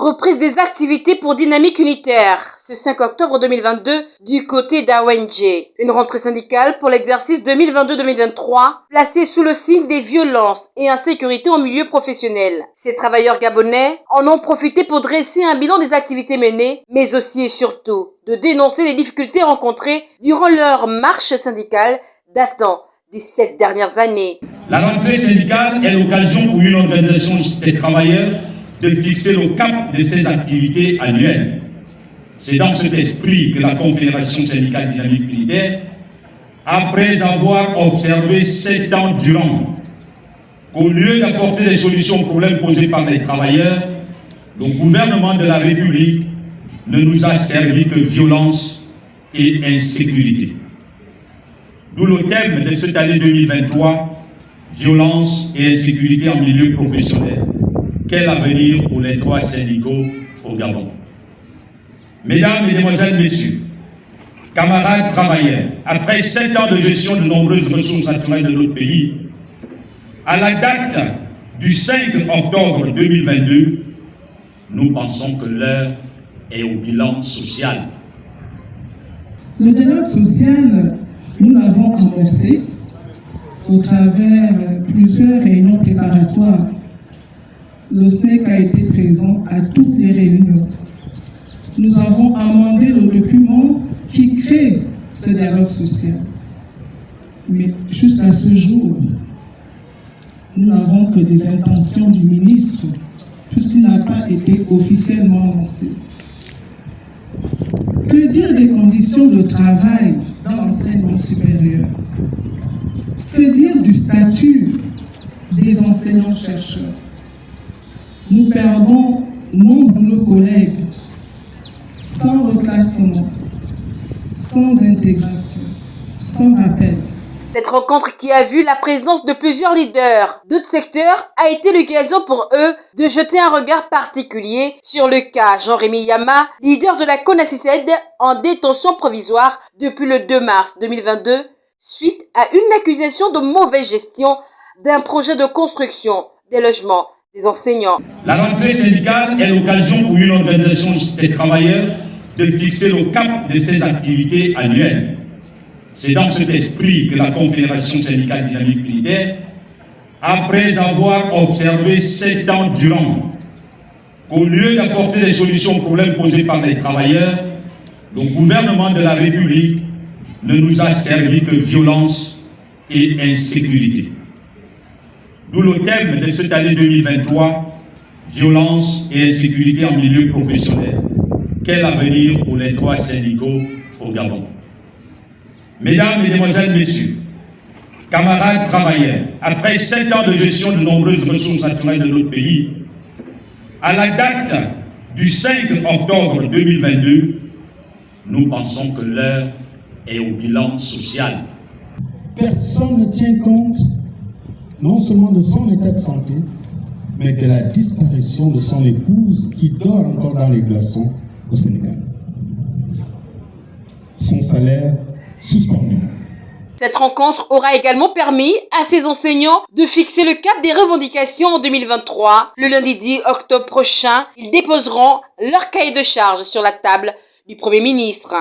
Reprise des activités pour dynamique unitaire ce 5 octobre 2022 du côté d'AONG. Une rentrée syndicale pour l'exercice 2022-2023 placée sous le signe des violences et insécurité au milieu professionnel. Ces travailleurs gabonais en ont profité pour dresser un bilan des activités menées, mais aussi et surtout de dénoncer les difficultés rencontrées durant leur marche syndicale datant des sept dernières années. La rentrée syndicale est l'occasion pour une organisation des travailleurs de fixer le cap de ses activités annuelles. C'est dans cet esprit que la Confédération syndicale dynamique unitaire, après avoir observé sept ans durant qu'au lieu d'apporter des solutions aux problèmes posés par les travailleurs, le gouvernement de la République ne nous a servi que violence et insécurité. D'où le thème de cette année 2023, violence et insécurité en milieu professionnel. Quel avenir pour les droits syndicaux au Gabon? Mesdames, Mesdemoiselles, Messieurs, camarades travailleurs, après sept ans de gestion de nombreuses ressources naturelles de notre pays, à la date du 5 octobre 2022, nous pensons que l'heure est au bilan social. Le dialogue social, nous l'avons amorcé au travers plusieurs réunions préparatoires le SNEC a été présent à toutes les réunions. Nous avons amendé le document qui crée ce dialogue social. Mais jusqu'à ce jour, nous n'avons que des intentions du ministre, puisqu'il n'a pas été officiellement lancé. Que dire des conditions de travail dans l'enseignement supérieur? Que dire du statut des enseignants-chercheurs? Nous perdons nombre de nos collègues sans reclassement, sans intégration, sans appel. Cette rencontre qui a vu la présence de plusieurs leaders d'autres secteurs a été l'occasion pour eux de jeter un regard particulier sur le cas Jean-Rémy Yama, leader de la CONACICED en détention provisoire depuis le 2 mars 2022 suite à une accusation de mauvaise gestion d'un projet de construction des logements La rentrée syndicale est l'occasion pour une organisation des travailleurs de fixer le cap de ses activités annuelles. C'est dans cet esprit que la Confédération syndicale dynamique unitaire, après avoir observé sept ans durant qu'au lieu d'apporter des solutions aux problèmes posés par les travailleurs, le gouvernement de la République ne nous a servi que violence et insécurité. D'où le thème de cette année 2023, violence et insécurité en milieu professionnel. Quel avenir pour les droits syndicaux au Gabon? Mesdames, Mesdemoiselles, Messieurs, camarades travailleurs, après sept ans de gestion de nombreuses ressources naturelles de notre pays, à la date du 5 octobre 2022, nous pensons que l'heure est au bilan social. Personne ne tient compte non seulement de son état de santé, mais de la disparition de son épouse qui dort encore dans les glaçons au Sénégal. Son salaire suspendu. Cette rencontre aura également permis à ces enseignants de fixer le cap des revendications en 2023. Le lundi 10 octobre prochain, ils déposeront leur cahier de charge sur la table du Premier ministre.